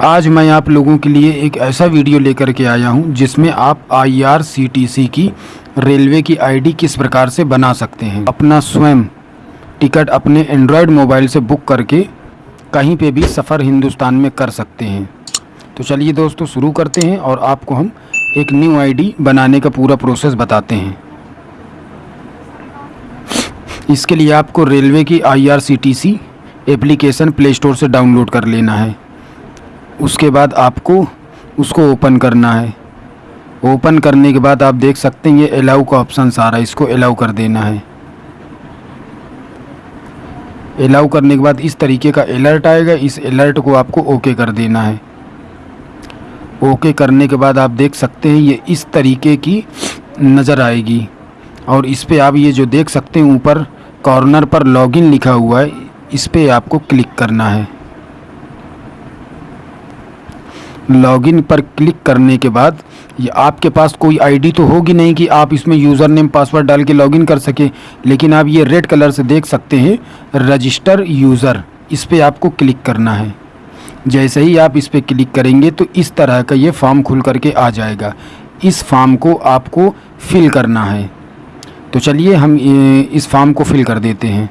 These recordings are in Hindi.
आज मैं आप लोगों के लिए एक ऐसा वीडियो लेकर के आया हूँ, जिसमें आप आईआरसीटीसी की रेलवे की आईडी किस प्रकार से बना सकते हैं। अपना स्वयं टिकट अपने एंड्रॉयड मोबाइल से बुक करके कहीं पे भी सफ़र हिंदुस्तान में कर सकते हैं। तो चलिए दोस्तों, शुरू करते हैं और आपको हम एक न्यू आईडी बनाने का पूरा प्रोसेस बताते हैं। इसके लिए आपको रेलवे की आईआरसीटीसी एप्लीकेशन प्ले स्टोर से डाउनलोड कर लेना है। उसके बाद आपको उसको ओपन करना है। ओपन करने के बाद आप देख सकते हैं ये अलाउ का ऑप्शन रहा है, इसको अलाउ कर देना है। अलाउ करने के बाद इस तरीके का अलर्ट आएगा, इस अलर्ट को आपको ओके कर देना है। ओके करने के बाद आप देख सकते हैं ये इस तरीके की नज़र आएगी। और इस पर आप ये जो देख सकते हैं, ऊपर कॉर्नर पर लॉगिन लिखा हुआ है, इस पर आपको क्लिक करना है। लॉगिन पर क्लिक करने के बाद ये आपके पास कोई आईडी तो होगी नहीं कि आप इसमें यूज़र नेम पासवर्ड डाल के लॉगिन कर सके, लेकिन आप ये रेड कलर से देख सकते हैं, रजिस्टर यूज़र। इस पर आपको क्लिक करना है। जैसे ही आप इस पर क्लिक करेंगे तो इस तरह का ये फॉर्म खुल करके आ जाएगा। इस फॉर्म को आपको फिल करना है। तो चलिए हम इस फॉर्म को फिल कर देते हैं।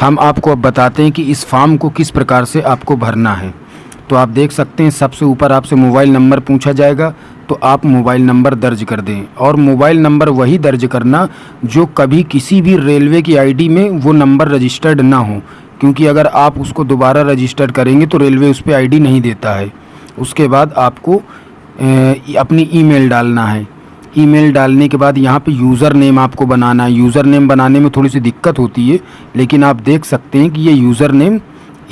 हम आपको अब बताते हैं कि इस फॉर्म को किस प्रकार से आपको भरना है। तो आप देख सकते हैं, सबसे ऊपर आपसे मोबाइल नंबर पूछा जाएगा तो आप मोबाइल नंबर दर्ज कर दें। और मोबाइल नंबर वही दर्ज करना जो कभी किसी भी रेलवे की आईडी में वो नंबर रजिस्टर्ड ना हो, क्योंकि अगर आप उसको दोबारा रजिस्टर्ड करेंगे तो रेलवे उस पर आई नहीं देता है। उसके बाद आपको अपनी ईमेल डालना है। ईमेल डालने के बाद यहाँ पे यूज़र नेम आपको बनाना है। यूज़र नेम बनाने में थोड़ी सी दिक्कत होती है, लेकिन आप देख सकते हैं कि ये यूज़र नेम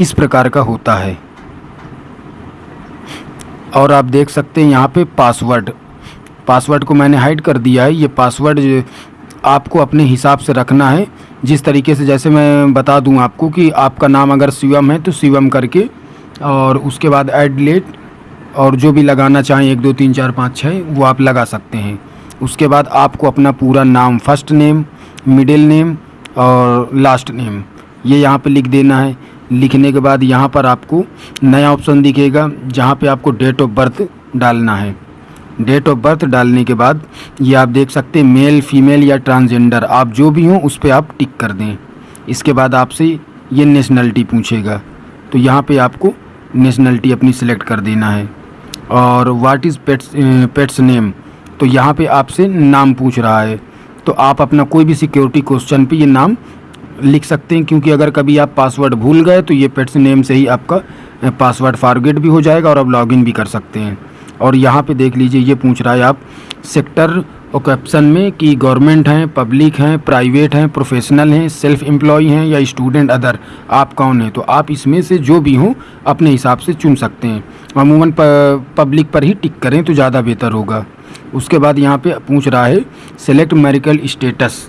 इस प्रकार का होता है। और आप देख सकते हैं यहाँ पे पासवर्ड। पासवर्ड को मैंने हाइड कर दिया है। ये पासवर्ड आपको अपने हिसाब से रखना है। जिस तरीके से जैसे मैं बता दूँ आपको कि आपका नाम अगर शिवम है तो शिवम करके, और उसके बाद एड और जो भी लगाना चाहें, एक, दो, तीन, चार, पाँच छः वो आप लगा सकते हैं। उसके बाद आपको अपना पूरा नाम फ़र्स्ट नेम मिडिल नेम और लास्ट नेम ये यहाँ पे लिख देना है। लिखने के बाद यहाँ पर आपको नया ऑप्शन दिखेगा, जहाँ पे आपको डेट ऑफ़ बर्थ डालना है। डेट ऑफ़ बर्थ डालने के बाद ये आप देख सकते हैं मेल फीमेल या ट्रांसजेंडर आप जो भी हों उस पर आप टिक कर दें। इसके बाद आपसे ये नेशनलिटी पूछेगा। तो यहाँ पे आपको नेशनलिटी अपनी सिलेक्ट कर देना है। और what is pets pets name तो यहाँ पे आपसे नाम पूछ रहा है। तो आप अपना कोई भी सिक्योरिटी क्वेश्चन पे ये नाम लिख सकते हैं, क्योंकि अगर कभी आप पासवर्ड भूल गए तो ये पेट्स नेम से ही आपका पासवर्ड फारगेट भी हो जाएगा और आप लॉगिन भी कर सकते हैं। और यहाँ पे देख लीजिए, ये पूछ रहा है आप सेक्टर और कैप्शन में कि गवर्नमेंट हैं पब्लिक हैं प्राइवेट हैं प्रोफेशनल हैं सेल्फ एम्प्लॉय हैं या स्टूडेंट अदर आप कौन हैं? तो आप इसमें से जो भी हों, अपने हिसाब से चुन सकते हैं। अमूमन पब्लिक पर ही टिक करें तो ज़्यादा बेहतर होगा। उसके बाद यहाँ पे पूछ रहा है सेलेक्ट मेरिकल स्टेटस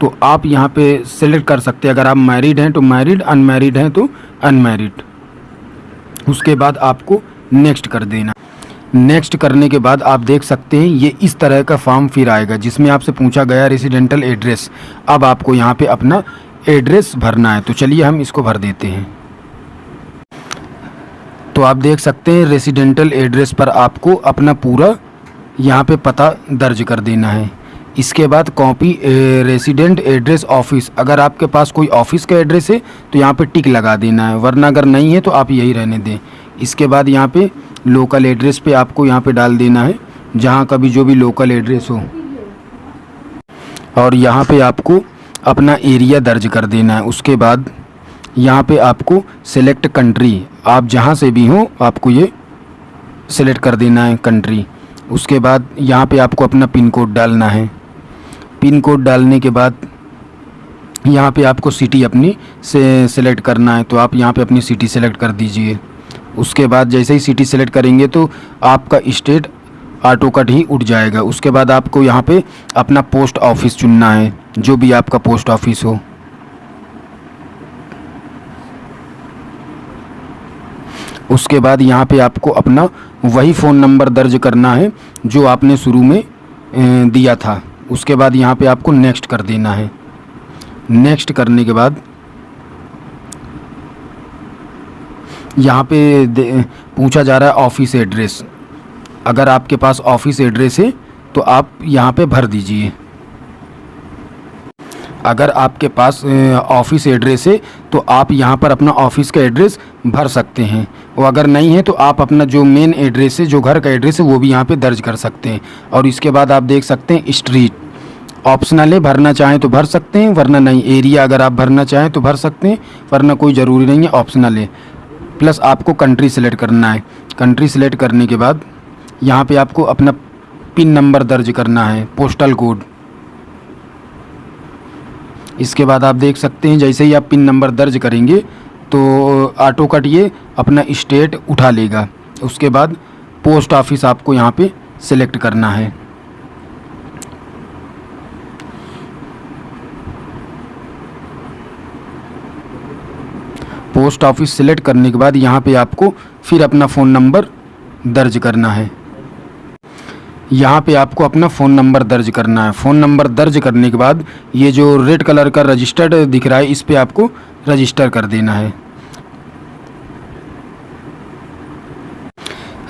तो आप यहाँ पे सेलेक्ट कर सकते हैं। अगर आप मैरिड हैं तो मैरिड अनमैरिड हैं तो अनमैरिड उसके बाद आपको नेक्स्ट कर देना। नेक्स्ट करने के बाद आप देख सकते हैं, ये इस तरह का फॉर्म फिर आएगा, जिसमें आपसे पूछा गया रेसिडेंटल एड्रेस अब आपको यहाँ पे अपना एड्रेस भरना है। तो चलिए हम इसको भर देते हैं। तो आप देख सकते हैं रेसिडेंटल एड्रेस पर आपको अपना पूरा यहाँ पे पता दर्ज कर देना है। इसके बाद कॉपी रेसिडेंट एड्रेस ऑफ़िस अगर आपके पास कोई ऑफ़िस का एड्रेस है तो यहाँ पे टिक लगा देना है। वरना अगर नहीं है तो आप यही रहने दें। इसके बाद यहाँ पे लोकल एड्रेस पे आपको यहाँ पे डाल देना है, जहाँ का भी जो भी लोकल एड्रेस हो। और यहाँ पे आपको अपना एरिया दर्ज कर देना है। उसके बाद यहाँ पे आपको सेलेक्ट कंट्री आप जहाँ से भी हो, आपको ये सेलेक्ट कर देना है कंट्री उसके बाद यहाँ पे आपको अपना पिन कोड डालना है। पिन कोड डालने के बाद यहाँ पे आपको सिटी अपनी से सेलेक्ट करना है तो आप यहाँ पे अपनी सिटी सेलेक्ट कर दीजिए। उसके बाद जैसे ही सिटी सेलेक्ट करेंगे तो आपका स्टेट ऑटो कट ही उठ जाएगा। उसके बाद आपको यहाँ पे अपना पोस्ट ऑफ़िस चुनना है, जो भी आपका पोस्ट ऑफ़िस हो। उसके बाद यहाँ पे आपको अपना वही फ़ोन नंबर दर्ज करना है, जो आपने शुरू में दिया था। उसके बाद यहाँ पे आपको नेक्स्ट कर देना है। नेक्स्ट करने के बाद यहाँ पे पूछा जा रहा है ऑफ़िस एड्रेस अगर आपके पास ऑफ़िस एड्रेस है तो आप यहाँ पे भर दीजिए। अगर आपके पास ऑफ़िस एड्रेस है तो आप यहाँ पर अपना ऑफ़िस का एड्रेस भर सकते हैं। और अगर नहीं है तो आप अपना जो मेन एड्रेस है, जो घर का एड्रेस है, वो भी यहाँ पे दर्ज कर सकते हैं। और इसके बाद आप देख सकते हैं स्ट्रीट ऑप्शनल है, भरना चाहें तो भर सकते हैं, वरना नहीं। एरिया अगर आप भरना चाहें तो भर सकते हैं, वरना कोई ज़रूरी नहीं है ऑप्शनल है। प्लस आपको कंट्री सेलेक्ट करना है। कंट्री सेलेक्ट करने के बाद यहाँ पे आपको अपना पिन नंबर दर्ज करना है पोस्टल कोड इसके बाद आप देख सकते हैं, जैसे ही आप पिन नंबर दर्ज करेंगे तो ऑटो कट ये अपना स्टेट उठा लेगा। उसके बाद पोस्ट ऑफ़िस आपको यहाँ पे सिलेक्ट करना है। पोस्ट ऑफ़िस सिलेक्ट करने के बाद यहाँ पे आपको फिर अपना फ़ोन नंबर दर्ज करना है। यहाँ पे आपको अपना फ़ोन नंबर दर्ज करना है। फ़ोन नंबर दर्ज करने के बाद ये जो रेड कलर का रजिस्टर्ड दिख रहा है, इस पर आपको रजिस्टर कर देना है।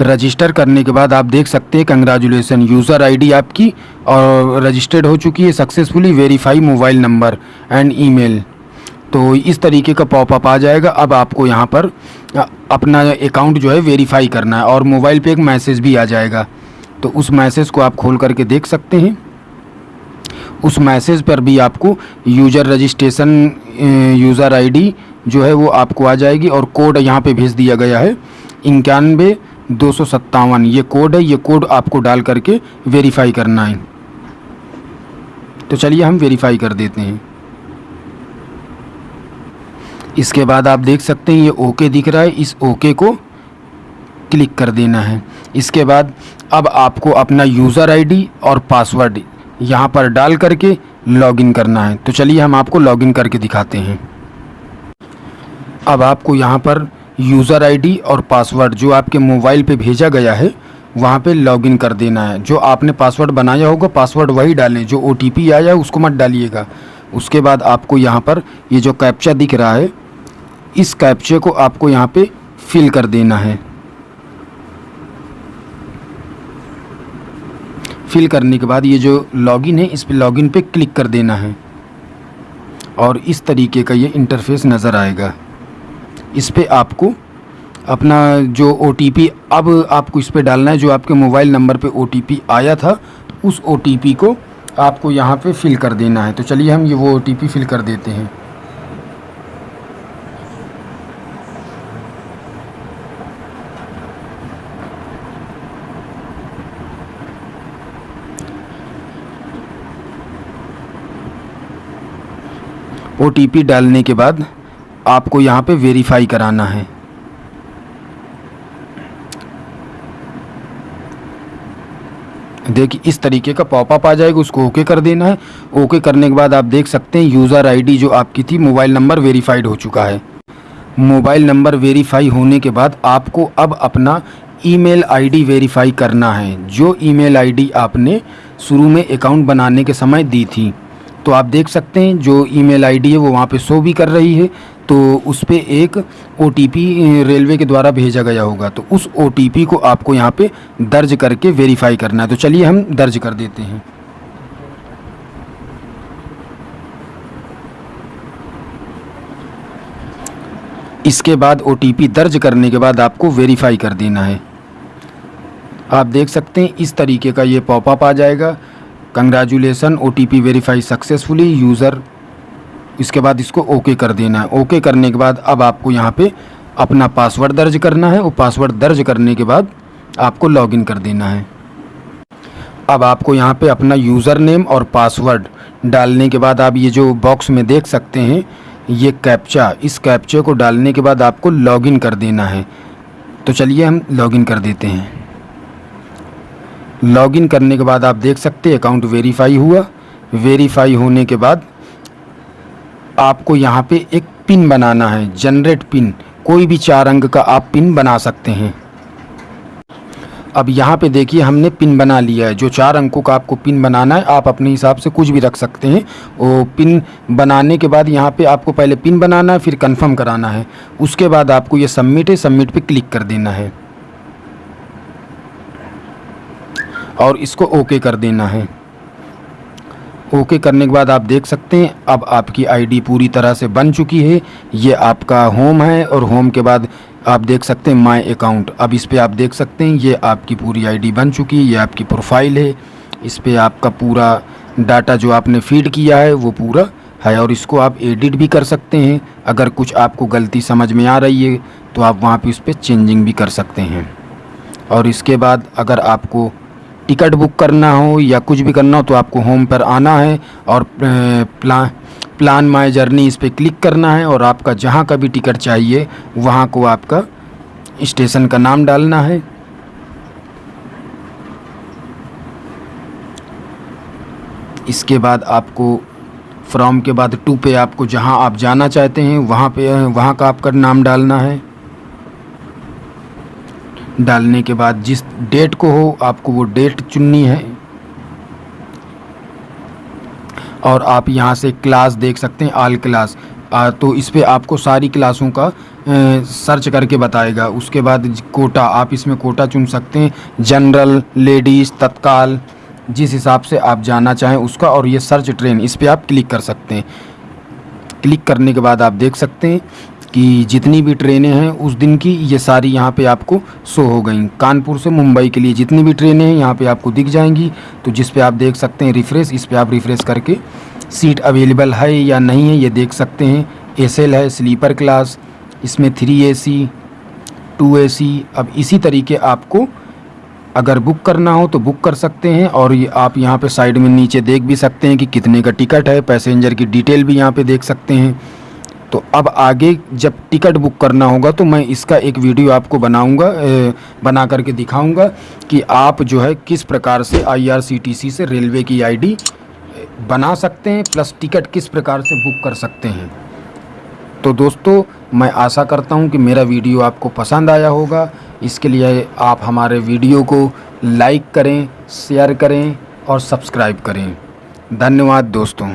रजिस्टर करने के बाद आप देख सकते हैं कंग्रेचुलेसन यूज़र आईडी आपकी, और रजिस्टर्ड हो चुकी है successfully verify mobile number and email तो इस तरीके का पॉपअप आ जाएगा। अब आपको यहाँ पर अपना अकाउंट जो है वेरीफाई करना है, और मोबाइल पे एक मैसेज भी आ जाएगा। तो उस मैसेज को आप खोल करके देख सकते हैं। उस मैसेज पर भी आपको यूज़र रजिस्ट्रेशन यूज़र आईडी जो है वो आपको आ जाएगी और कोड यहाँ पे भेज दिया गया है। इक्यानवे, दो सौ सत्तावन, ये कोड है, ये कोड आपको डाल करके वेरीफाई करना है। तो चलिए हम वेरीफाई कर देते हैं। इसके बाद आप देख सकते हैं, ये ओके दिख रहा है, इस ओके को क्लिक कर देना है। इसके बाद अब आपको अपना यूज़र आईडी और पासवर्ड यहाँ पर डाल करके लॉगिन करना है। तो चलिए हम आपको लॉगिन करके दिखाते हैं। अब आपको यहाँ पर यूज़र आईडी और पासवर्ड जो आपके मोबाइल पे भेजा गया है, वहाँ पे लॉगिन कर देना है। जो आपने पासवर्ड बनाया होगा पासवर्ड वही डालें। जो ओटीपी आया उसको मत डालिएगा। उसके बाद आपको यहाँ पर ये जो कैप्चा दिख रहा है, इस कैप्चे को आपको यहाँ पे फिल कर देना है। फिल करने के बाद ये जो लॉगिन है, इस पर लॉगिन पे क्लिक कर देना है। और इस तरीके का ये इंटरफेस नज़र आएगा। इस पर आपको अपना जो ओटीपी अब आपको इस पर डालना है, जो आपके मोबाइल नंबर पे ओटीपी आया था, उस ओटीपी को आपको यहाँ पे फिल कर देना है। तो चलिए हम ये वो ओटीपी फिल कर देते हैं। ओटीपी डालने के बाद आपको यहाँ पे वेरीफाई कराना है। देखिए, इस तरीके का पॉपअप आ जाएगा, उसको ओके कर देना है। ओके करने के बाद आप देख सकते हैं यूज़र आईडी जो आपकी थी मोबाइल नंबर वेरीफाइड हो चुका है। मोबाइल नंबर वेरीफाई होने के बाद आपको अब अपना ईमेल आईडी वेरीफाई करना है, जो ईमेल आईडी आपने शुरू में अकाउंट बनाने के समय दी थी। तो आप देख सकते हैं, जो ईमेल आईडी है वो वहाँ पे शो भी कर रही है। तो उस पर एक ओटीपी रेलवे के द्वारा भेजा गया होगा। तो उस ओटीपी को आपको यहाँ पे दर्ज करके वेरीफाई करना है। तो चलिए हम दर्ज कर देते हैं। इसके बाद ओटीपी दर्ज करने के बाद आपको वेरीफाई कर देना है। आप देख सकते हैं, इस तरीके का ये पॉपअप आ जाएगा। Congratulation O T P verify successfully user इसके बाद इसको ओके कर देना है। ओके करने के बाद अब आपको यहाँ पे अपना पासवर्ड दर्ज करना है। वो पासवर्ड दर्ज करने के बाद आपको लॉगिन कर देना है। अब आपको यहाँ पे अपना यूज़र नेम और पासवर्ड डालने के बाद आप ये जो बॉक्स में देख सकते हैं, ये कैप्चा इस कैप्चे को डालने के बाद आपको लॉगिन कर देना है। तो चलिए हम लॉगिन कर देते हैं। लॉगिन करने के बाद आप देख सकते हैं, अकाउंट वेरीफाई हुआ। वेरीफाई होने के बाद आपको यहाँ पे एक पिन बनाना है, जनरेट पिन। कोई भी चार अंक का आप पिन बना सकते हैं। अब यहाँ पे देखिए, हमने पिन बना लिया है। जो चार अंकों का आपको पिन बनाना है, आप अपने हिसाब से कुछ भी रख सकते हैं। वो पिन बनाने के बाद यहाँ पे आपको पहले पिन बनाना है, फिर कंफर्म कराना है। उसके बाद आपको ये सबमिट है सबमिट पे क्लिक कर देना है। और इसको ओके कर देना है। ओके करने के बाद आप देख सकते हैं, अब आपकी आईडी पूरी तरह से बन चुकी है। ये आपका होम है और होम के बाद आप देख सकते हैं माय अकाउंट। अब इस पर आप देख सकते हैं, ये आपकी पूरी आईडी बन चुकी है, ये आपकी प्रोफ़ाइल है। इस पर आपका पूरा डाटा जो आपने फ़ीड किया है, वो पूरा है और इसको आप एडिट भी कर सकते हैं। अगर कुछ आपको गलती समझ में आ रही है तो आप वहाँ पे उस पर चेंजिंग भी कर सकते हैं। और इसके बाद अगर आपको टिकट बुक करना हो या कुछ भी करना हो तो आपको होम पर आना है और प्लान प्लान माई जर्नी इस पर क्लिक करना है और आपका जहाँ का भी टिकट चाहिए वहाँ को आपका स्टेशन का नाम डालना है। इसके बाद आपको, फ्रॉम के बाद टू पे आपको जहाँ आप जाना चाहते हैं वहाँ पे, वहाँ का आपका नाम डालना है। डालने के बाद जिस डेट को हो आपको वो डेट चुननी है। और आप यहाँ से क्लास देख सकते हैं आल क्लास आ, तो इस पर आपको सारी क्लासों का ए, सर्च करके बताएगा। उसके बाद कोटा आप इसमें कोटा चुन सकते हैं। जनरल लेडीज़ तत्काल जिस हिसाब से आप जाना चाहें उसका और ये सर्च ट्रेन इस पर आप क्लिक कर सकते हैं। क्लिक करने के बाद आप देख सकते हैं। कि जितनी भी ट्रेनें हैं, उस दिन की ये सारी यहाँ पे आपको शो हो गई। कानपुर से मुंबई के लिए जितनी भी ट्रेनें हैं, यहाँ पे आपको दिख जाएँगी। तो जिस पे आप देख सकते हैं रिफ़्रेश, इस पर आप रिफ़्रेश करके सीट अवेलेबल है या नहीं है, ये देख सकते हैं। एस है, स्लीपर क्लास, इसमें three A C two A C अब इसी तरीके आपको अगर बुक करना हो तो बुक कर सकते हैं और ये आप यहाँ पे साइड में नीचे देख भी सकते हैं कि कितने का टिकट है। पैसेंजर की डिटेल भी यहाँ पे देख सकते हैं। तो अब आगे जब टिकट बुक करना होगा तो मैं इसका एक वीडियो आपको बनाऊँगा बना करके दिखाऊँगा कि आप जो है किस प्रकार से आईआरसीटीसी से रेलवे की आईडी बना सकते हैं, प्लस टिकट किस प्रकार से बुक कर सकते हैं। तो दोस्तों, मैं आशा करता हूँ कि मेरा वीडियो आपको पसंद आया होगा। इसके लिए आप हमारे वीडियो को लाइक करें, शेयर करें और सब्सक्राइब करें। धन्यवाद दोस्तों।